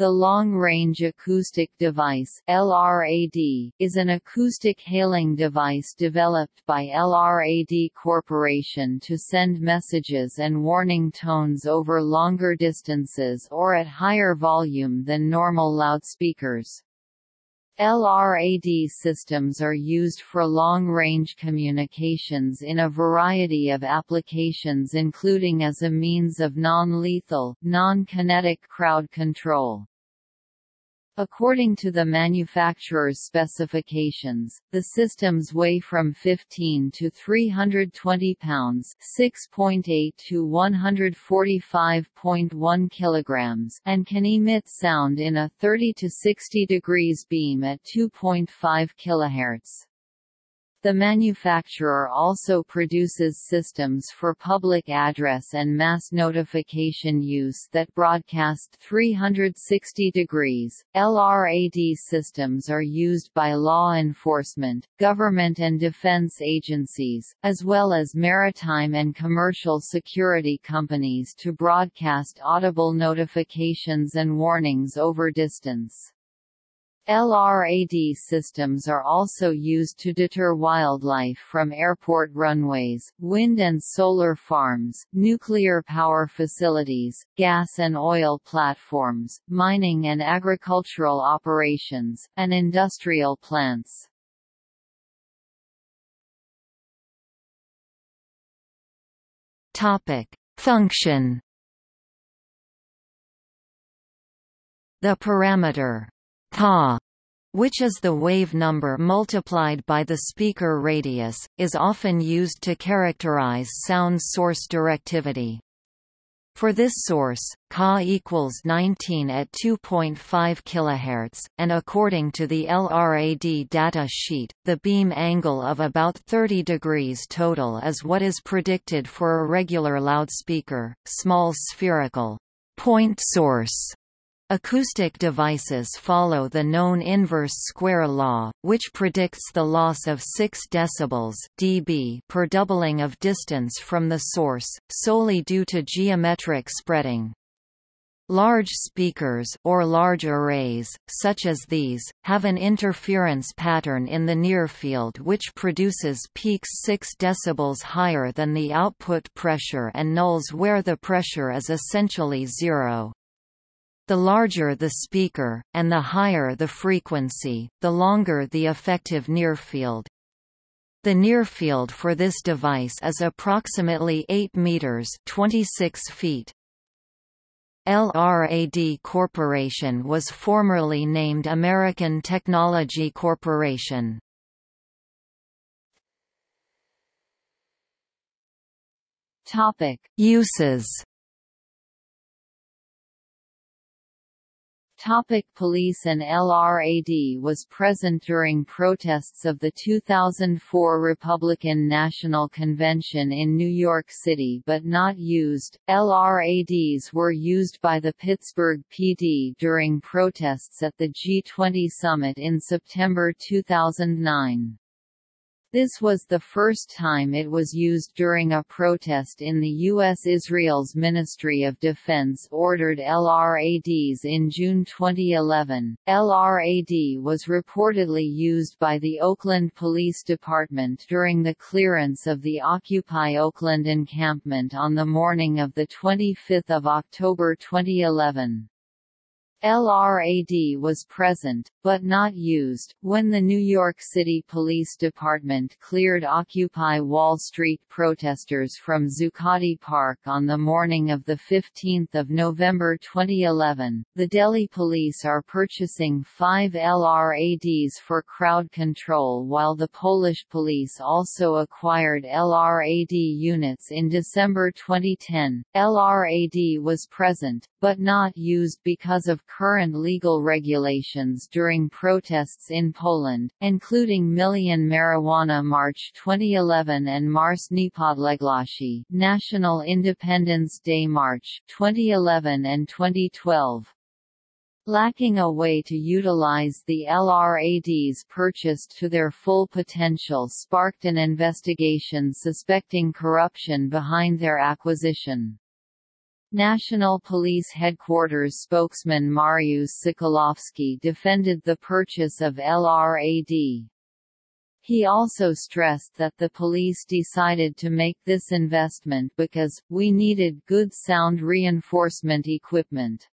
The Long Range Acoustic Device LRAD, is an acoustic hailing device developed by LRAD Corporation to send messages and warning tones over longer distances or at higher volume than normal loudspeakers. LRAD systems are used for long-range communications in a variety of applications including as a means of non-lethal, non-kinetic crowd control. According to the manufacturer's specifications, the systems weigh from 15 to 320 pounds (6.8 to 145.1 kilograms) and can emit sound in a 30 to 60 degrees beam at 2.5 kHz. The manufacturer also produces systems for public address and mass notification use that broadcast 360 degrees. LRAD systems are used by law enforcement, government and defense agencies, as well as maritime and commercial security companies to broadcast audible notifications and warnings over distance. LRAD systems are also used to deter wildlife from airport runways, wind and solar farms, nuclear power facilities, gas and oil platforms, mining and agricultural operations, and industrial plants. Function. The parameter Ka, which is the wave number multiplied by the speaker radius, is often used to characterize sound source directivity. For this source, Ka equals 19 at 2.5 kHz, and according to the LRAD data sheet, the beam angle of about 30 degrees total is what is predicted for a regular loudspeaker, small spherical point source Acoustic devices follow the known inverse square law, which predicts the loss of 6 dB dB per doubling of distance from the source, solely due to geometric spreading. Large speakers or large arrays, such as these, have an interference pattern in the near-field which produces peaks 6 dB higher than the output pressure and nulls where the pressure is essentially zero. The larger the speaker, and the higher the frequency, the longer the effective nearfield. The nearfield for this device is approximately 8 meters (26 feet). LRAD Corporation was formerly named American Technology Corporation. Topic: Uses Topic police and LRAD was present during protests of the 2004 Republican National Convention in New York City but not used. LRADs were used by the Pittsburgh PD during protests at the G20 summit in September 2009. This was the first time it was used during a protest in the U.S. Israel's Ministry of Defense ordered LRADs in June 2011. LRAD was reportedly used by the Oakland Police Department during the clearance of the Occupy Oakland encampment on the morning of 25 October 2011. LRAD was present, but not used, when the New York City Police Department cleared Occupy Wall Street protesters from Zuccotti Park on the morning of 15 November 2011. The Delhi police are purchasing five LRADs for crowd control while the Polish police also acquired LRAD units in December 2010. LRAD was present, but not used because of current legal regulations during protests in Poland, including Million Marijuana March 2011 and Marsz Niepodległości National Independence Day March 2011 and 2012. Lacking a way to utilize the LRADs purchased to their full potential sparked an investigation suspecting corruption behind their acquisition. National Police Headquarters spokesman Mariusz Sokolowski defended the purchase of LRAD. He also stressed that the police decided to make this investment because, we needed good sound reinforcement equipment.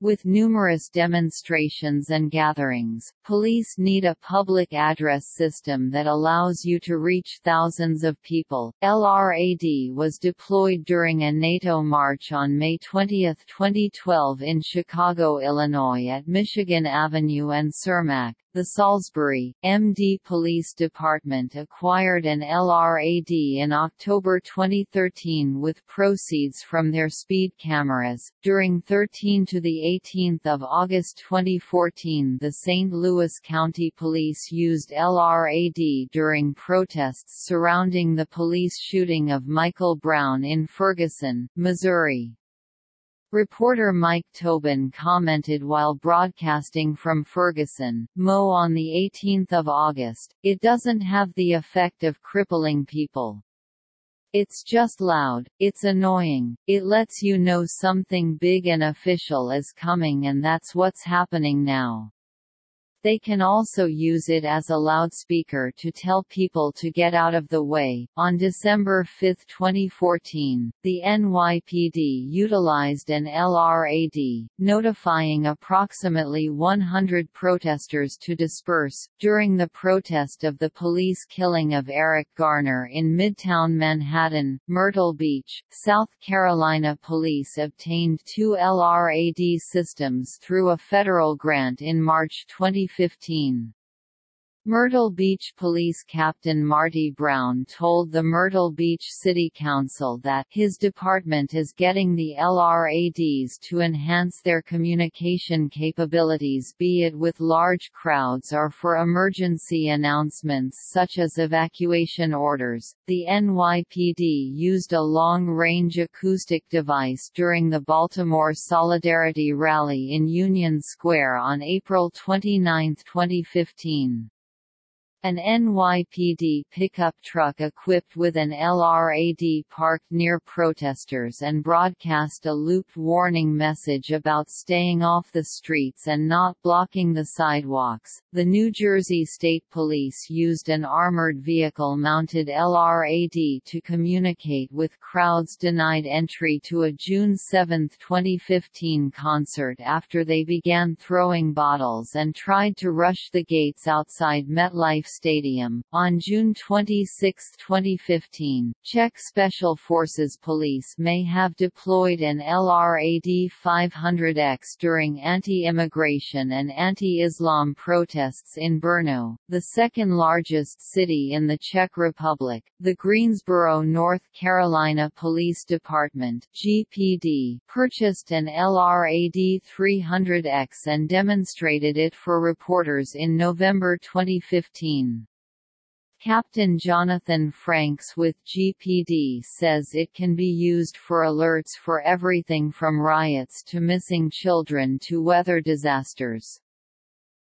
With numerous demonstrations and gatherings, police need a public address system that allows you to reach thousands of people. LRAD was deployed during a NATO march on May 20, 2012 in Chicago, Illinois at Michigan Avenue and Cermak, the Salisbury, MD Police Department acquired an LRAD in October 2013 with proceeds from their speed cameras. During 13 to the 18th of August 2014, the St. Louis County Police used LRAD during protests surrounding the police shooting of Michael Brown in Ferguson, Missouri. Reporter Mike Tobin commented while broadcasting from Ferguson, Mo on 18 August, it doesn't have the effect of crippling people. It's just loud, it's annoying, it lets you know something big and official is coming and that's what's happening now. They can also use it as a loudspeaker to tell people to get out of the way. On December 5, 2014, the NYPD utilized an LRAD, notifying approximately 100 protesters to disperse. During the protest of the police killing of Eric Garner in Midtown Manhattan, Myrtle Beach, South Carolina police obtained two LRAD systems through a federal grant in March 20 2015. Myrtle Beach Police Captain Marty Brown told the Myrtle Beach City Council that his department is getting the LRADs to enhance their communication capabilities be it with large crowds or for emergency announcements such as evacuation orders. The NYPD used a long-range acoustic device during the Baltimore Solidarity Rally in Union Square on April 29, 2015. An NYPD pickup truck equipped with an LRAD parked near protesters and broadcast a looped warning message about staying off the streets and not blocking the sidewalks. The New Jersey State Police used an armored vehicle mounted LRAD to communicate with crowds denied entry to a June 7, 2015 concert after they began throwing bottles and tried to rush the gates outside MetLife Stadium. On June 26, 2015, Czech Special Forces Police may have deployed an LRAD 500X during anti-immigration and anti-Islam protests in Brno, the second largest city in the Czech Republic. The Greensboro, North Carolina Police Department (GPD) purchased an LRAD 300X and demonstrated it for reporters in November 2015. Captain Jonathan Franks with GPD says it can be used for alerts for everything from riots to missing children to weather disasters.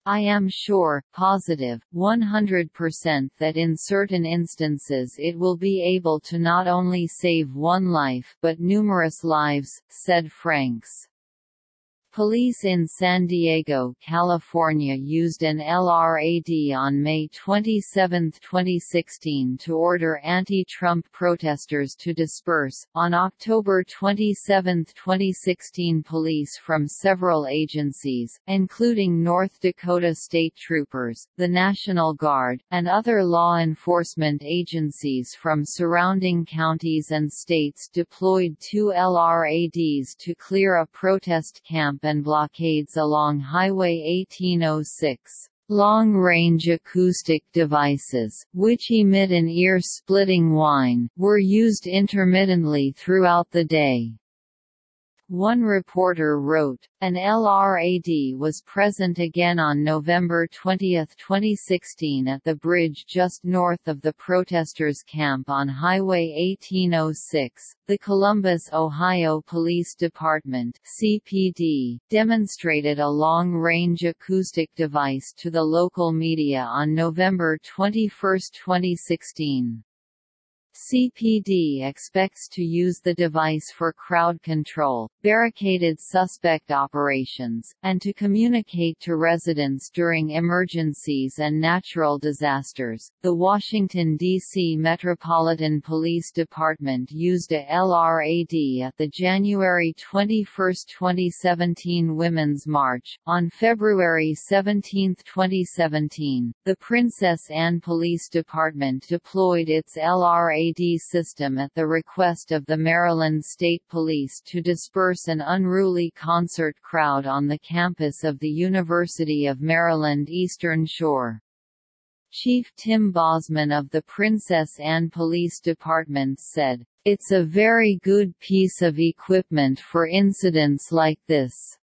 I am sure, positive, 100% that in certain instances it will be able to not only save one life but numerous lives, said Franks. Police in San Diego, California used an LRAD on May 27, 2016 to order anti-Trump protesters to disperse. On October 27, 2016 police from several agencies, including North Dakota State Troopers, the National Guard, and other law enforcement agencies from surrounding counties and states deployed two LRADs to clear a protest camp and blockades along Highway 1806. Long-range acoustic devices, which emit an ear-splitting whine, were used intermittently throughout the day. One reporter wrote, an LRAD was present again on November 20, 2016 at the bridge just north of the protesters' camp on Highway 1806. The Columbus, Ohio Police Department CPD, demonstrated a long-range acoustic device to the local media on November 21, 2016. CPD expects to use the device for crowd control, barricaded suspect operations, and to communicate to residents during emergencies and natural disasters. The Washington, D.C. Metropolitan Police Department used a LRAD at the January 21, 2017 Women's March. On February 17, 2017, the Princess Anne Police Department deployed its LRAD system at the request of the Maryland State Police to disperse an unruly concert crowd on the campus of the University of Maryland Eastern Shore. Chief Tim Bosman of the Princess Anne Police Department said, It's a very good piece of equipment for incidents like this.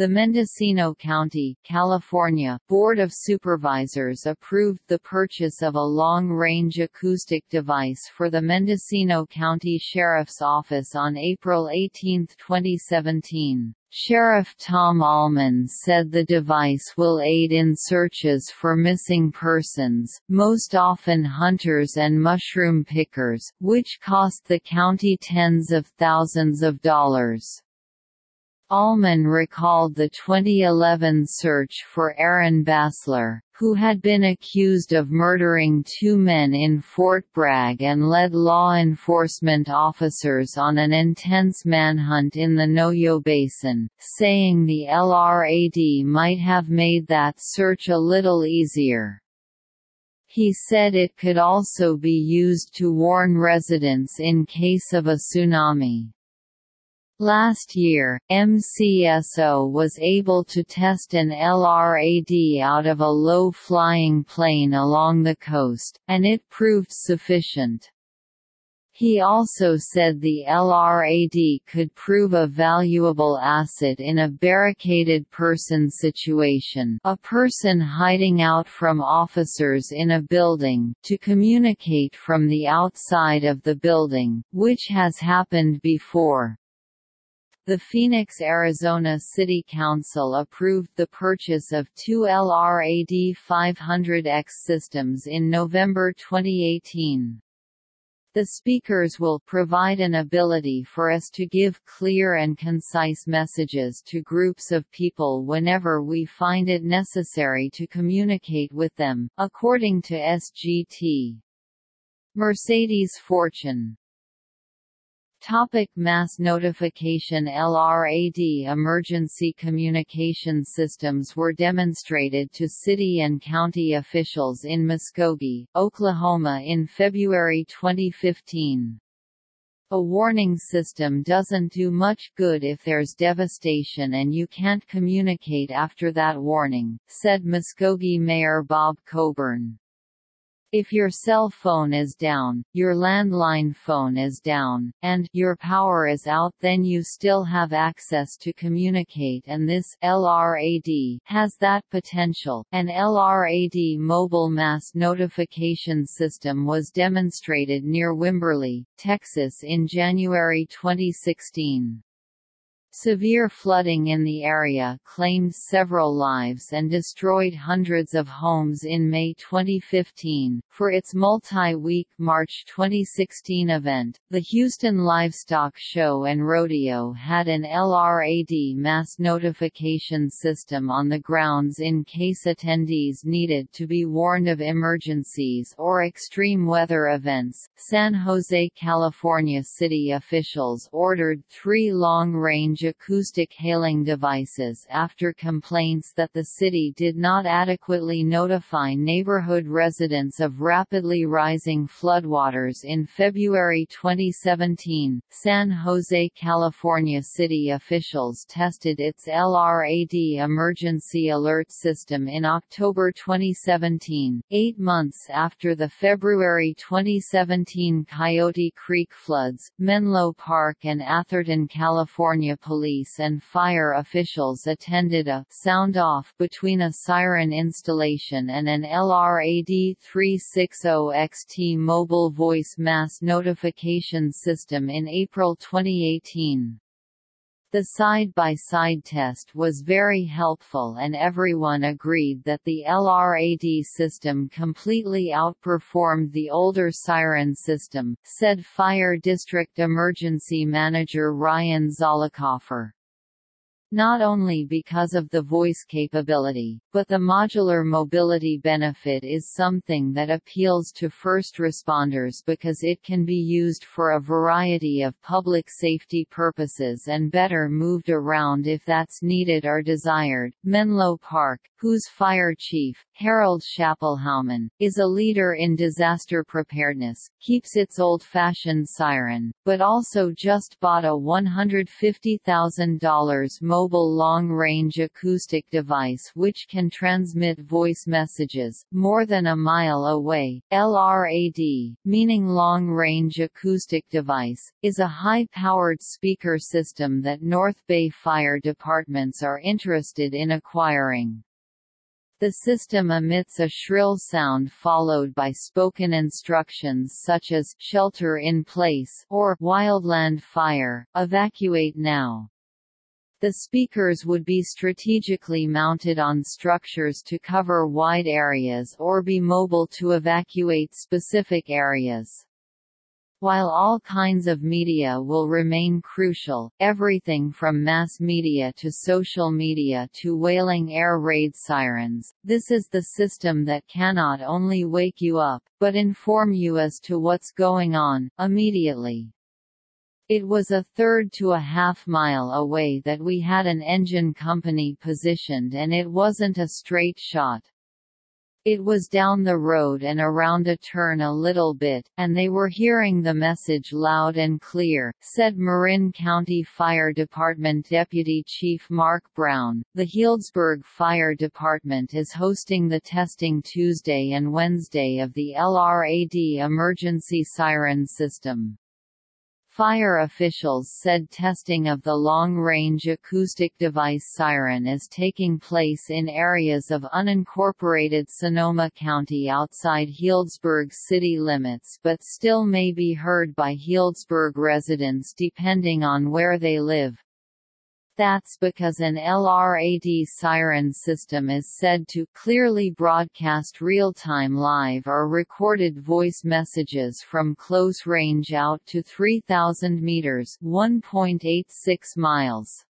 The Mendocino County, California, Board of Supervisors approved the purchase of a long-range acoustic device for the Mendocino County Sheriff's Office on April 18, 2017. Sheriff Tom Allman said the device will aid in searches for missing persons, most often hunters and mushroom pickers, which cost the county tens of thousands of dollars. Allman recalled the 2011 search for Aaron Bassler, who had been accused of murdering two men in Fort Bragg and led law enforcement officers on an intense manhunt in the Noyo Basin, saying the LRAD might have made that search a little easier. He said it could also be used to warn residents in case of a tsunami. Last year, MCSO was able to test an LRAD out of a low-flying plane along the coast, and it proved sufficient. He also said the LRAD could prove a valuable asset in a barricaded person situation a person hiding out from officers in a building to communicate from the outside of the building, which has happened before. The Phoenix, Arizona City Council approved the purchase of two LRAD 500X systems in November 2018. The speakers will provide an ability for us to give clear and concise messages to groups of people whenever we find it necessary to communicate with them, according to SGT. Mercedes Fortune Topic mass notification LRAD Emergency communication systems were demonstrated to city and county officials in Muskogee, Oklahoma in February 2015. A warning system doesn't do much good if there's devastation and you can't communicate after that warning, said Muskogee Mayor Bob Coburn. If your cell phone is down, your landline phone is down, and your power is out then you still have access to communicate and this LRAD has that potential. An LRAD mobile mass notification system was demonstrated near Wimberley, Texas in January 2016. Severe flooding in the area claimed several lives and destroyed hundreds of homes in May 2015. For its multi-week March 2016 event, the Houston Livestock Show and Rodeo had an LRAD mass notification system on the grounds in case attendees needed to be warned of emergencies or extreme weather events. San Jose, California city officials ordered three long-range acoustic hailing devices after complaints that the city did not adequately notify neighborhood residents of rapidly rising floodwaters in February 2017. San Jose, California city officials tested its LRAD emergency alert system in October 2017, eight months after the February 2017 Coyote Creek floods. Menlo Park and Atherton, California police and fire officials attended a sound-off between a siren installation and an LRAD 360XT mobile voice mass notification system in April 2018. The side-by-side -side test was very helpful and everyone agreed that the LRAD system completely outperformed the older siren system, said Fire District Emergency Manager Ryan Zollicoffer not only because of the voice capability, but the modular mobility benefit is something that appeals to first responders because it can be used for a variety of public safety purposes and better moved around if that's needed or desired. Menlo Park, whose fire chief, Harold Schapelhouman, is a leader in disaster preparedness, keeps its old-fashioned siren, but also just bought a $150,000 mobile long-range acoustic device which can transmit voice messages, more than a mile away. LRAD, meaning long-range acoustic device, is a high-powered speaker system that North Bay Fire Departments are interested in acquiring. The system emits a shrill sound followed by spoken instructions such as shelter in place or wildland fire, evacuate now. The speakers would be strategically mounted on structures to cover wide areas or be mobile to evacuate specific areas. While all kinds of media will remain crucial, everything from mass media to social media to wailing air raid sirens, this is the system that cannot only wake you up, but inform you as to what's going on, immediately. It was a third to a half mile away that we had an engine company positioned and it wasn't a straight shot. It was down the road and around a turn a little bit, and they were hearing the message loud and clear, said Marin County Fire Department Deputy Chief Mark Brown. The Healdsburg Fire Department is hosting the testing Tuesday and Wednesday of the LRAD emergency siren system. Fire officials said testing of the long-range acoustic device siren is taking place in areas of unincorporated Sonoma County outside Healdsburg city limits but still may be heard by Healdsburg residents depending on where they live. That's because an LRAD siren system is said to clearly broadcast real-time live or recorded voice messages from close range out to 3,000 meters (1.86 miles).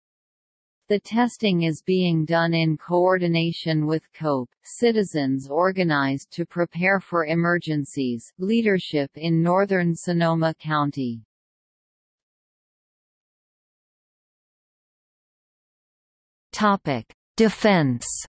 The testing is being done in coordination with COPE, citizens organized to prepare for emergencies, leadership in northern Sonoma County. Topic: Defense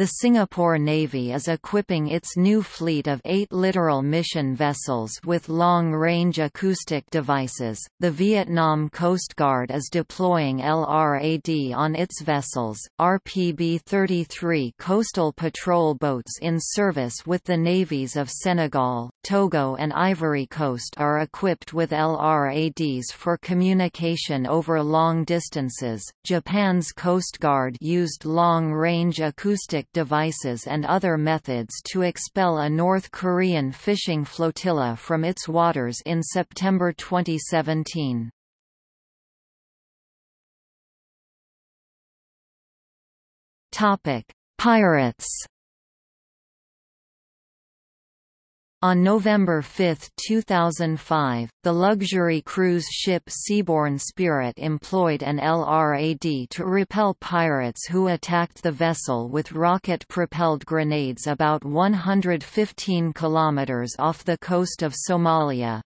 The Singapore Navy is equipping its new fleet of eight littoral mission vessels with long-range acoustic devices. The Vietnam Coast Guard is deploying LRAD on its vessels. RPB-33 coastal patrol boats in service with the navies of Senegal, Togo and Ivory Coast are equipped with LRADs for communication over long distances. Japan's Coast Guard used long-range acoustic devices and other methods to expel a North Korean fishing flotilla from its waters in September 2017. Pirates On November 5, 2005, the luxury cruise ship Seabourn Spirit employed an LRAD to repel pirates who attacked the vessel with rocket-propelled grenades about 115 kilometers off the coast of Somalia.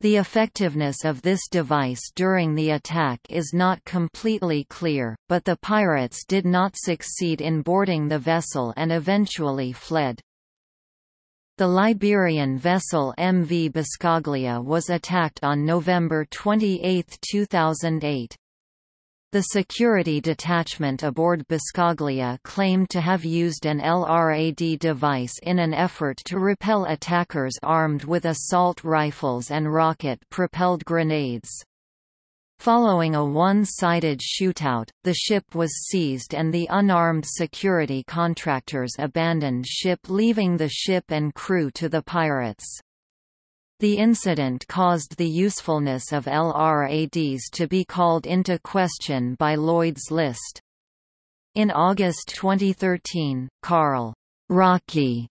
The effectiveness of this device during the attack is not completely clear, but the pirates did not succeed in boarding the vessel and eventually fled. The Liberian vessel MV Biscaglia was attacked on November 28, 2008. The security detachment aboard Biscaglia claimed to have used an LRAD device in an effort to repel attackers armed with assault rifles and rocket-propelled grenades. Following a one-sided shootout, the ship was seized and the unarmed security contractors abandoned ship leaving the ship and crew to the pirates. The incident caused the usefulness of LRADs to be called into question by Lloyd's List. In August 2013, Carl Rocky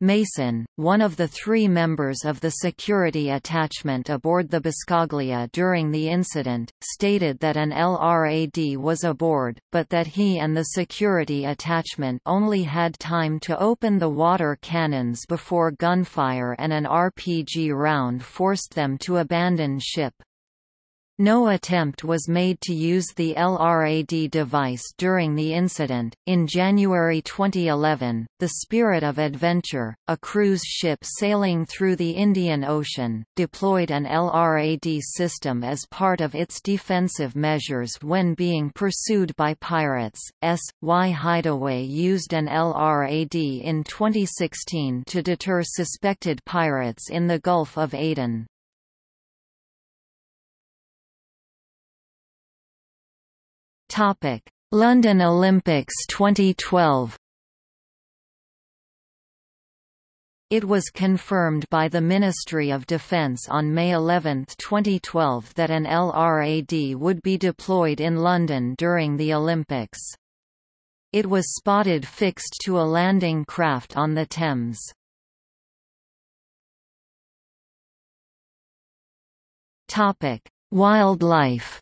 Mason, one of the three members of the security attachment aboard the Biscaglia during the incident, stated that an LRAD was aboard, but that he and the security attachment only had time to open the water cannons before gunfire and an RPG round forced them to abandon ship. No attempt was made to use the LRAD device during the incident. In January 2011, the Spirit of Adventure, a cruise ship sailing through the Indian Ocean, deployed an LRAD system as part of its defensive measures when being pursued by pirates. S. Y Hideaway used an LRAD in 2016 to deter suspected pirates in the Gulf of Aden. Topic: London Olympics 2012. It was confirmed by the Ministry of Defence on May 11, 2012 that an LRAD would be deployed in London during the Olympics. It was spotted fixed to a landing craft on the Thames. Wildlife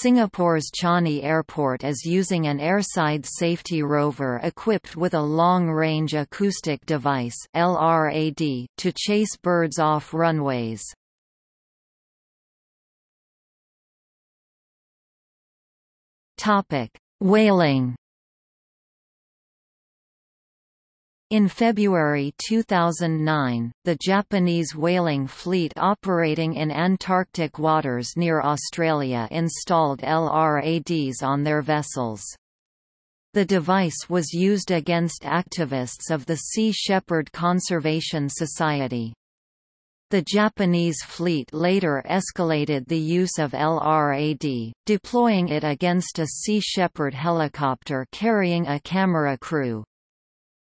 Singapore's Changi Airport is using an airside safety rover equipped with a long-range acoustic device LRAD to chase birds off runways. Topic: Whaling In February 2009, the Japanese whaling fleet operating in Antarctic waters near Australia installed LRADs on their vessels. The device was used against activists of the Sea Shepherd Conservation Society. The Japanese fleet later escalated the use of LRAD, deploying it against a Sea Shepherd helicopter carrying a camera crew.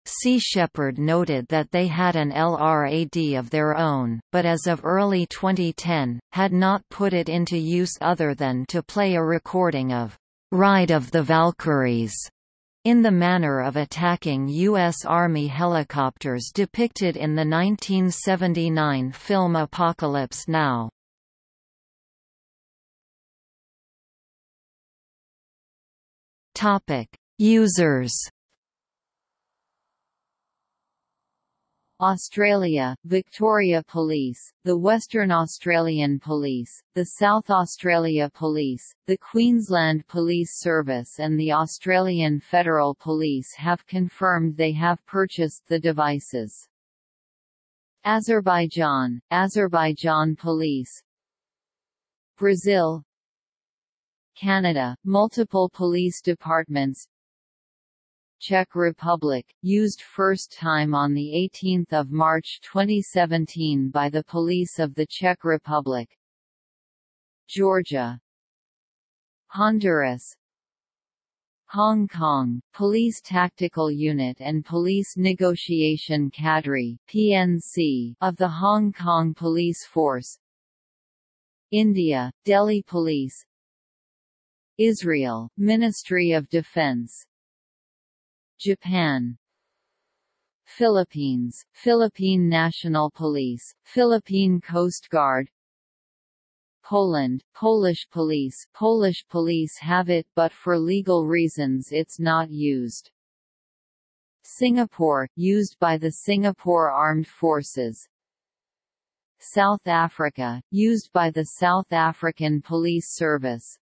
Sea Shepherd noted that they had an LRAD of their own, but as of early 2010, had not put it into use other than to play a recording of Ride of the Valkyries in the manner of attacking U.S. Army helicopters depicted in the 1979 film Apocalypse Now. Users Australia, Victoria Police, the Western Australian Police, the South Australia Police, the Queensland Police Service and the Australian Federal Police have confirmed they have purchased the devices. Azerbaijan, Azerbaijan Police. Brazil. Canada, multiple police departments Czech Republic, used first time on 18 March 2017 by the police of the Czech Republic. Georgia. Honduras. Hong Kong, Police Tactical Unit and Police Negotiation Cadre PNC of the Hong Kong Police Force. India, Delhi Police. Israel, Ministry of Defense Japan. Philippines, Philippine National Police, Philippine Coast Guard. Poland, Polish police. Polish police have it but for legal reasons it's not used. Singapore, used by the Singapore Armed Forces. South Africa, used by the South African Police Service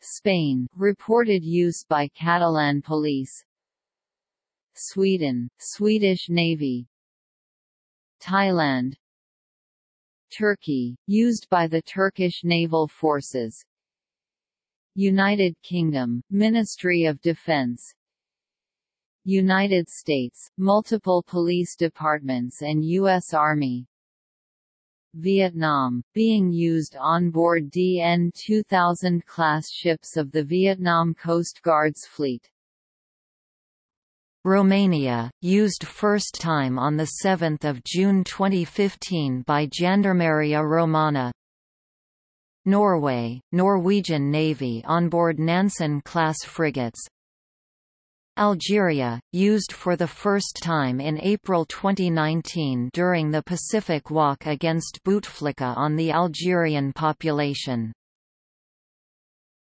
Spain, reported use by Catalan police. Sweden, Swedish Navy. Thailand. Turkey, used by the Turkish naval forces. United Kingdom, Ministry of Defense. United States, multiple police departments and U.S. Army Vietnam, being used on board DN 2000 class ships of the Vietnam Coast Guard's fleet. Romania, used first time on 7 June 2015 by Jandarmeria Romana Norway, Norwegian Navy onboard Nansen-class frigates Algeria, used for the first time in April 2019 during the Pacific Walk against Bouteflika on the Algerian population